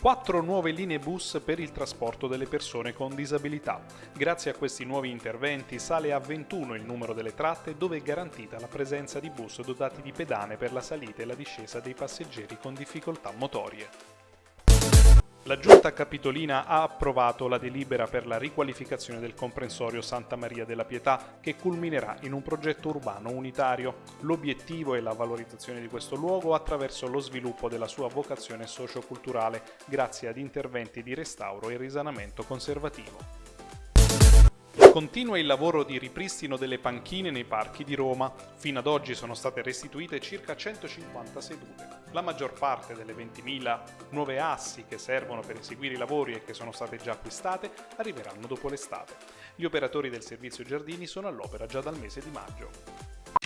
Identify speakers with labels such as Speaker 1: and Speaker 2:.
Speaker 1: Quattro nuove linee bus per il trasporto delle persone con disabilità. Grazie a questi nuovi interventi sale a 21 il numero delle tratte dove è garantita la presenza di bus dotati di pedane per la salita e la discesa dei passeggeri con difficoltà motorie. La Giunta Capitolina ha approvato la delibera per la riqualificazione del comprensorio Santa Maria della Pietà che culminerà in un progetto urbano unitario. L'obiettivo è la valorizzazione di questo luogo attraverso lo sviluppo della sua vocazione socioculturale grazie ad interventi di restauro e risanamento conservativo. Continua il lavoro di ripristino delle panchine nei parchi di Roma. Fino ad oggi sono state restituite circa 150 sedute. La maggior parte delle 20.000 nuove assi che servono per eseguire i lavori e che sono state già acquistate arriveranno dopo l'estate. Gli operatori del servizio giardini sono all'opera già dal mese di maggio.